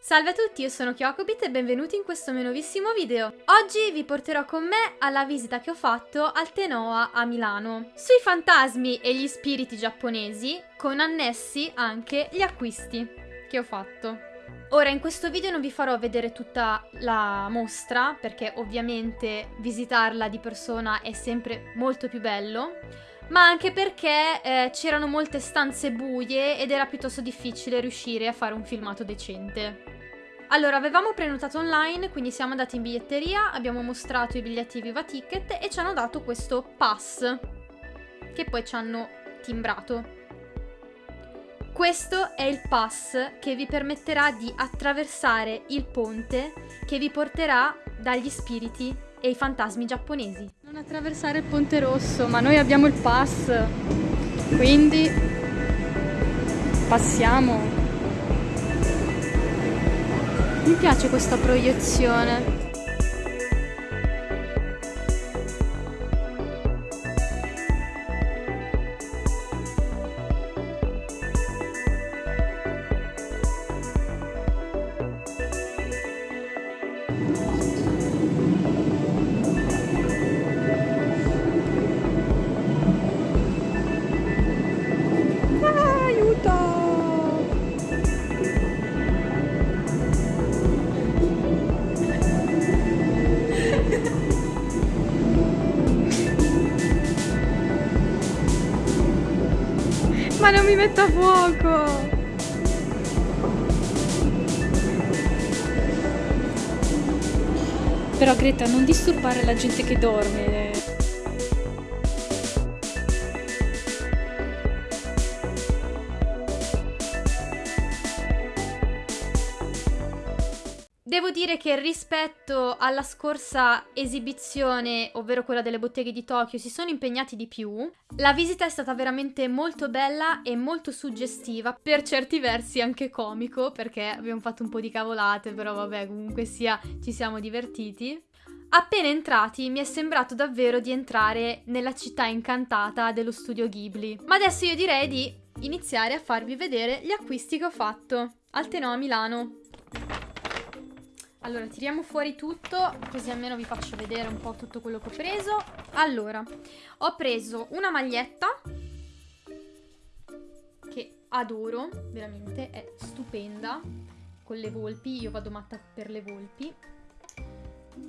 Salve a tutti, io sono Kyokobit e benvenuti in questo mio nuovissimo video. Oggi vi porterò con me alla visita che ho fatto al Tenoa a Milano, sui fantasmi e gli spiriti giapponesi, con annessi anche gli acquisti che ho fatto. Ora in questo video non vi farò vedere tutta la mostra perché ovviamente visitarla di persona è sempre molto più bello ma anche perché eh, c'erano molte stanze buie ed era piuttosto difficile riuscire a fare un filmato decente. Allora, avevamo prenotato online, quindi siamo andati in biglietteria, abbiamo mostrato i biglietti Viva Ticket e ci hanno dato questo pass, che poi ci hanno timbrato. Questo è il pass che vi permetterà di attraversare il ponte che vi porterà dagli spiriti e i fantasmi giapponesi. Non attraversare il ponte rosso, ma noi abbiamo il pass, quindi passiamo. Mi piace questa proiezione. Ma non mi metto a fuoco! Però Greta, non disturbare la gente che dorme. Dire che rispetto alla scorsa esibizione, ovvero quella delle botteghe di Tokyo, si sono impegnati di più. La visita è stata veramente molto bella e molto suggestiva, per certi versi anche comico, perché abbiamo fatto un po' di cavolate, però vabbè, comunque sia, ci siamo divertiti. Appena entrati mi è sembrato davvero di entrare nella città incantata dello studio Ghibli. Ma adesso io direi di iniziare a farvi vedere gli acquisti che ho fatto al Tenò a Milano. Allora, tiriamo fuori tutto, così almeno vi faccio vedere un po' tutto quello che ho preso. Allora, ho preso una maglietta che adoro, veramente, è stupenda, con le volpi, io vado matta per le volpi.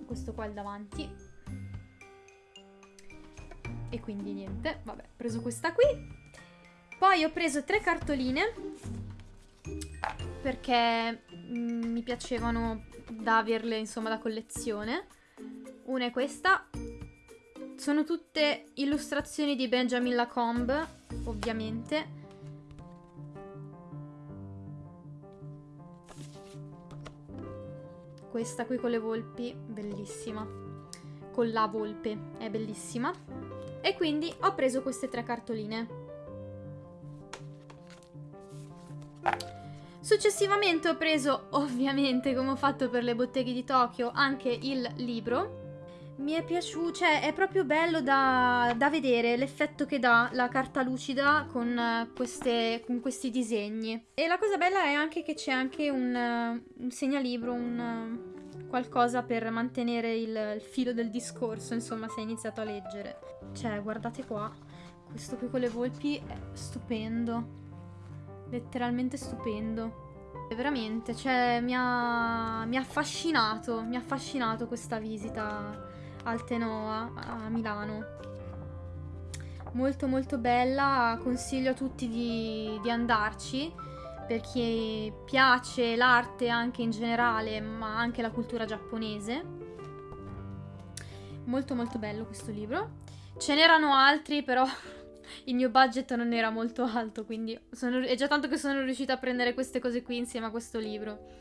Questo qua è il davanti. E quindi niente, vabbè, ho preso questa qui. Poi ho preso tre cartoline perché mm, mi piacevano da averle insomma da collezione. Una è questa. Sono tutte illustrazioni di Benjamin Lacombe, ovviamente. Questa qui con le volpi, bellissima. Con la volpe, è bellissima. E quindi ho preso queste tre cartoline. Successivamente ho preso, ovviamente, come ho fatto per le botteghe di Tokyo, anche il libro. Mi è piaciuto, cioè è proprio bello da, da vedere l'effetto che dà la carta lucida con, eh, queste, con questi disegni. E la cosa bella è anche che c'è anche un, eh, un segnalibro, un eh, qualcosa per mantenere il, il filo del discorso, insomma, se hai iniziato a leggere. Cioè, guardate qua, questo qui con le volpi è stupendo letteralmente stupendo. Veramente, cioè, mi ha, mi ha affascinato, mi ha affascinato questa visita al Tenoa a Milano. Molto molto bella, consiglio a tutti di, di andarci per chi piace l'arte anche in generale, ma anche la cultura giapponese. Molto molto bello questo libro. Ce n'erano altri, però il mio budget non era molto alto, quindi sono, è già tanto che sono riuscita a prendere queste cose qui insieme a questo libro.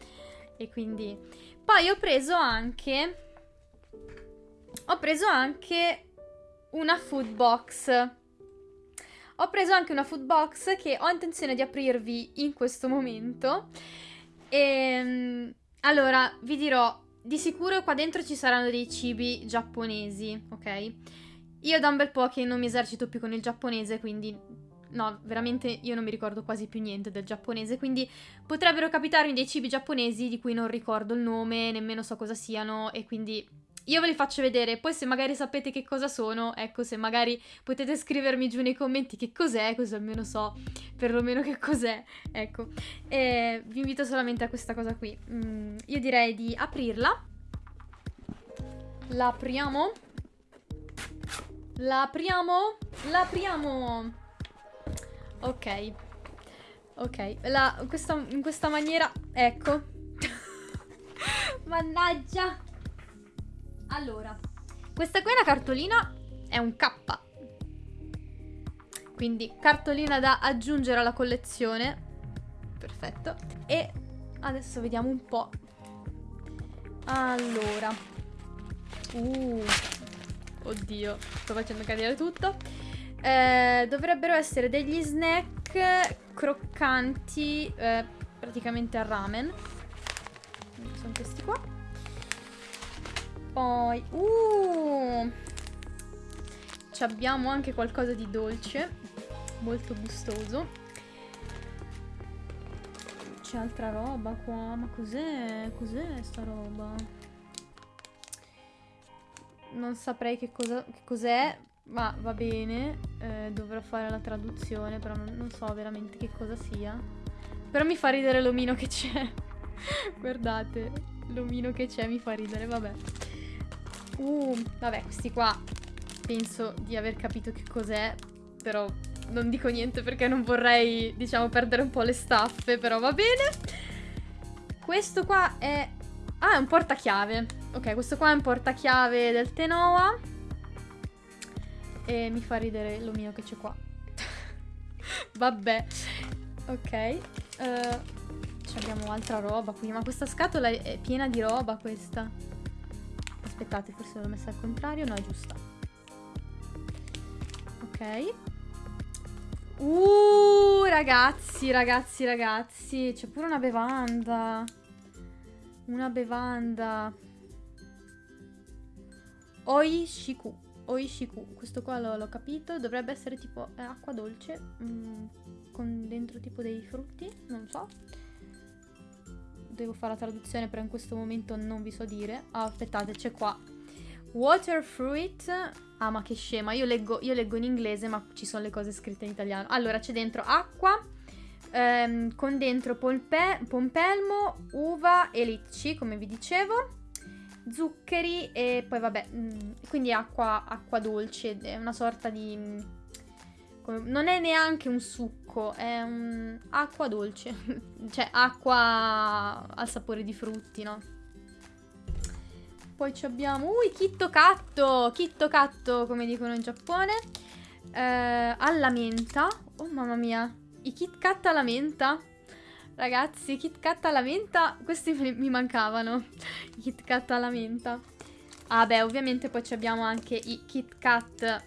E quindi... Poi ho preso anche... Ho preso anche una food box. Ho preso anche una food box che ho intenzione di aprirvi in questo momento. E... Allora, vi dirò, di sicuro qua dentro ci saranno dei cibi giapponesi, ok? Io da un bel po' che non mi esercito più con il giapponese, quindi no, veramente io non mi ricordo quasi più niente del giapponese, quindi potrebbero capitarmi dei cibi giapponesi di cui non ricordo il nome, nemmeno so cosa siano e quindi io ve li faccio vedere, poi se magari sapete che cosa sono, ecco, se magari potete scrivermi giù nei commenti che cos'è, così almeno so perlomeno che cos'è, ecco. E vi invito solamente a questa cosa qui. Mm, io direi di aprirla. La apriamo. La apriamo. La apriamo. Ok. Ok, la, questa, in questa maniera, ecco. Mannaggia. Allora, questa qui è una cartolina, è un K. Quindi cartolina da aggiungere alla collezione. Perfetto. E adesso vediamo un po'. Allora. Uh. Oddio, sto facendo cadere tutto. Eh, dovrebbero essere degli snack croccanti, eh, praticamente a ramen. Sono questi qua. Poi, uh, abbiamo anche qualcosa di dolce, molto gustoso. C'è altra roba qua, ma cos'è? Cos'è sta roba? Non saprei che, cosa, che cos'è, ma va bene. Eh, dovrò fare la traduzione, però non, non so veramente che cosa sia. Però mi fa ridere l'omino che c'è. Guardate, l'omino che c'è mi fa ridere, vabbè. Uh, vabbè, questi qua penso di aver capito che cos'è, però non dico niente perché non vorrei, diciamo, perdere un po' le staffe, però va bene. Questo qua è... Ah, è un portachiave. Ok, questo qua è un portachiave del Tenoa. E mi fa ridere l'omino che c'è qua. Vabbè. Ok. Uh, abbiamo altra roba qui, ma questa scatola è piena di roba questa. Aspettate, forse l'ho messa al contrario. No, è giusta. Ok. Uh, ragazzi, ragazzi, ragazzi. C'è pure una bevanda. Una bevanda. Oishiku. Oishiku. Questo qua l'ho capito. Dovrebbe essere tipo eh, acqua dolce. Mm, con dentro tipo dei frutti. Non so devo fare la traduzione, però in questo momento non vi so dire. Ah, aspettate, c'è qua. Water fruit. Ah, ma che scema. Io leggo, io leggo in inglese, ma ci sono le cose scritte in italiano. Allora, c'è dentro acqua, ehm, con dentro polpe, pompelmo, uva e licci, come vi dicevo. Zuccheri e poi vabbè, mm, quindi acqua, acqua dolce, è una sorta di... Mh, non è neanche un succo, è un acqua dolce. cioè acqua al sapore di frutti, no? Poi abbiamo... Uh, Kitto Katto! Kitto Katto, come dicono in Giappone. Eh, alla menta. Oh, mamma mia. I Kit Kat alla menta. Ragazzi, Kit Kat alla menta, questi mi mancavano. Kit Kat alla menta. Ah, beh, ovviamente poi abbiamo anche i Kit Kat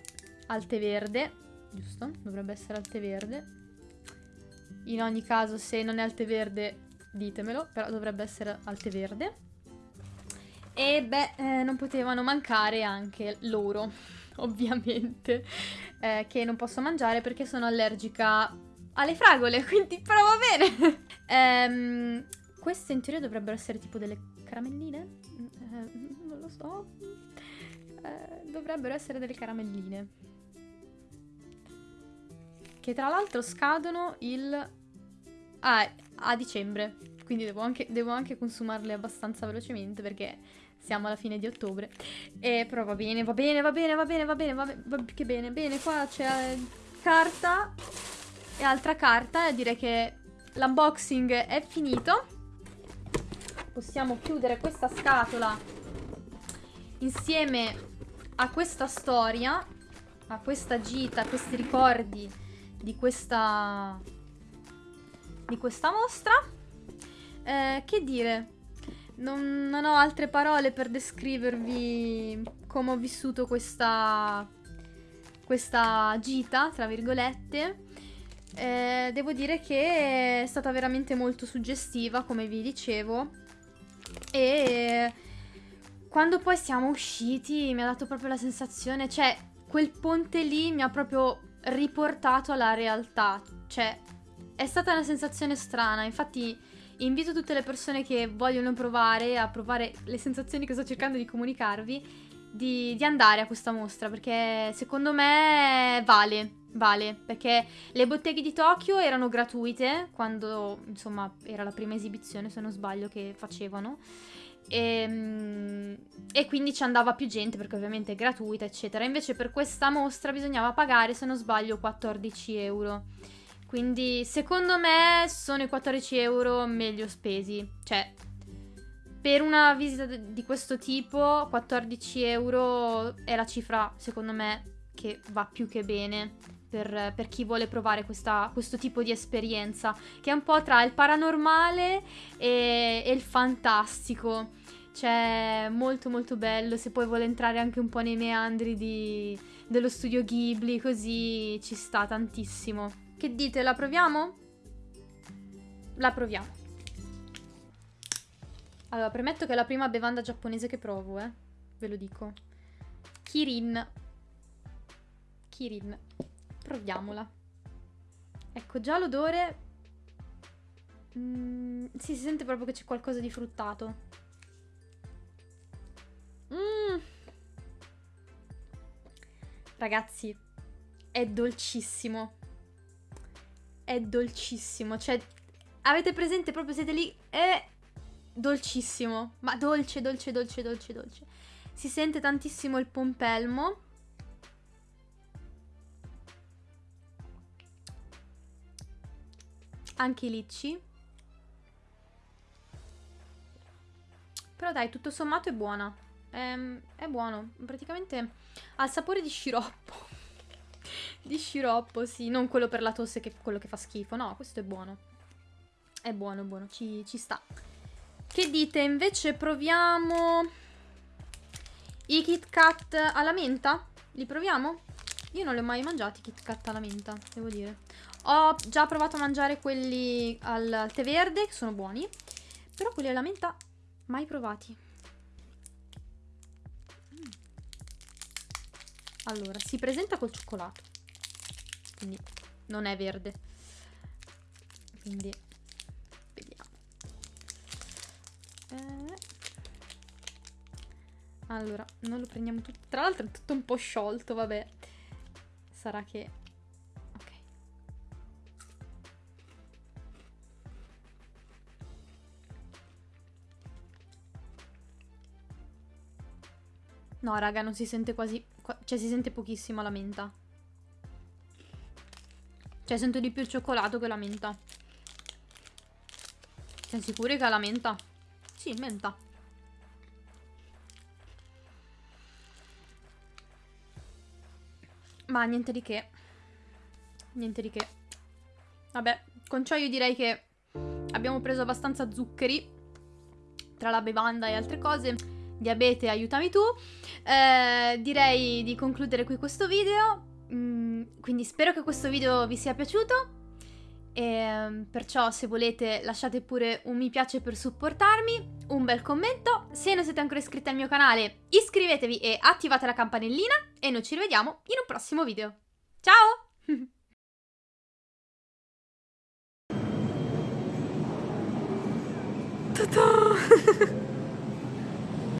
al tè verde giusto? Dovrebbe essere al tè verde. In ogni caso, se non è al tè verde, ditemelo, però dovrebbe essere al tè verde. E beh, eh, non potevano mancare anche loro, ovviamente, eh, che non posso mangiare perché sono allergica alle fragole, quindi però va bene. ehm, queste in teoria dovrebbero essere tipo delle caramelline? Eh, non lo so. Eh, dovrebbero essere delle caramelline che tra l'altro scadono il... Ah, a dicembre, quindi devo anche, devo anche consumarle abbastanza velocemente perché siamo alla fine di ottobre. E però va bene, va bene, va bene, va bene, va bene, va, bene, va che bene, bene, qua c'è carta e altra carta direi che l'unboxing è finito. Possiamo chiudere questa scatola insieme a questa storia, a questa gita, a questi ricordi di questa, di questa mostra. Eh, che dire, non, non, ho altre parole per descrivervi come ho vissuto questa, questa gita, tra virgolette. Eh, devo dire che è stata veramente molto suggestiva, come vi dicevo. E quando poi siamo usciti mi ha dato proprio la sensazione, cioè quel ponte lì mi ha proprio riportato alla realtà. Cioè, è stata una sensazione strana. Infatti, invito tutte le persone che vogliono provare a provare le sensazioni che sto cercando di comunicarvi. Di, di andare a questa mostra perché secondo me vale, vale perché le botteghe di Tokyo erano gratuite quando insomma era la prima esibizione se non sbaglio che facevano e, ehm, e, quindi ci andava più gente perché ovviamente è gratuita, eccetera. Invece per questa mostra bisognava pagare, se non sbaglio, 14 euro. Quindi secondo me sono i 14 euro meglio spesi. Cioè, per una visita di questo tipo, 14 euro è la cifra, secondo me, che va più che bene. Per, per, chi vuole provare questa, questo tipo di esperienza, che è un po' tra il paranormale e, e il fantastico. Cioè, molto molto bello. Se poi vuole entrare anche un po' nei meandri di, dello studio Ghibli, così ci sta tantissimo. Che dite, la proviamo? La proviamo. Allora, premetto che è la prima bevanda giapponese che provo, eh. Ve lo dico. Kirin. Kirin. Proviamola. Ecco, già l'odore... Mm, sì, si sente proprio che c'è qualcosa di fruttato. Mm. Ragazzi, è dolcissimo. È dolcissimo. Cioè, avete presente proprio, siete lì, è dolcissimo. Ma dolce, dolce, dolce, dolce, dolce. Si sente tantissimo il pompelmo. Anche i licci. Però dai, tutto sommato è buona. È, ehm, è buono. Praticamente ha il sapore di sciroppo. di sciroppo, sì. Non quello per la tosse che è quello che fa schifo. No, questo è buono. È buono, buono. Ci, ci sta. Che dite? Invece proviamo i Kit Kat alla menta? Li proviamo? Io non li ho mai mangiati i Kit Kat alla menta, devo dire. Ho già provato a mangiare quelli al tè verde, che sono buoni. Però quelli alla menta mai provati. Allora, si presenta col cioccolato. Quindi non è verde. Quindi Eh. Allora, non lo prendiamo tutto. Tra l'altro è tutto un po' sciolto, vabbè. Sarà che... Ok. No, raga, non si sente quasi cioè si sente pochissimo la menta. Cioè sento di più il cioccolato che la menta. Siamo sicuri che è la menta? Sì, menta. Ma niente di che. Niente di che. Vabbè, con ciò io direi che abbiamo preso abbastanza zuccheri tra la bevanda e altre cose diabete aiutami tu. Eh, direi di concludere qui questo video. Mm, quindi spero che questo video vi sia piaciuto. E, ehm, perciò se volete lasciate pure un mi piace per supportarmi, un bel commento. Se non siete ancora iscritti al mio canale iscrivetevi e attivate la campanellina e noi ci rivediamo in un prossimo video. Ciao! Ta-ta!